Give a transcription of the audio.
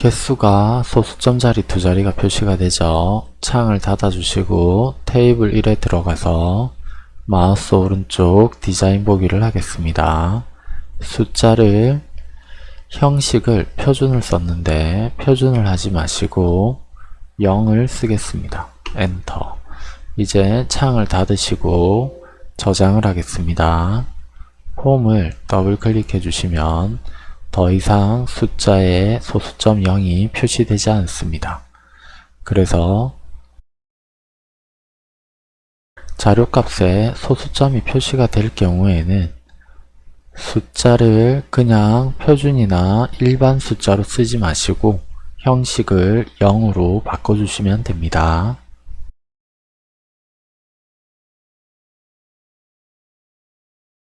개수가 소수점 자리 두 자리가 표시가 되죠. 창을 닫아주시고 테이블 1에 들어가서 마우스 오른쪽 디자인 보기를 하겠습니다. 숫자를 형식을 표준을 썼는데 표준을 하지 마시고 0을 쓰겠습니다. 엔터 이제 창을 닫으시고 저장을 하겠습니다. 홈을 더블 클릭해 주시면 더 이상 숫자에 소수점 0이 표시되지 않습니다. 그래서 자료값에 소수점이 표시가 될 경우에는 숫자를 그냥 표준이나 일반 숫자로 쓰지 마시고 형식을 0으로 바꿔주시면 됩니다.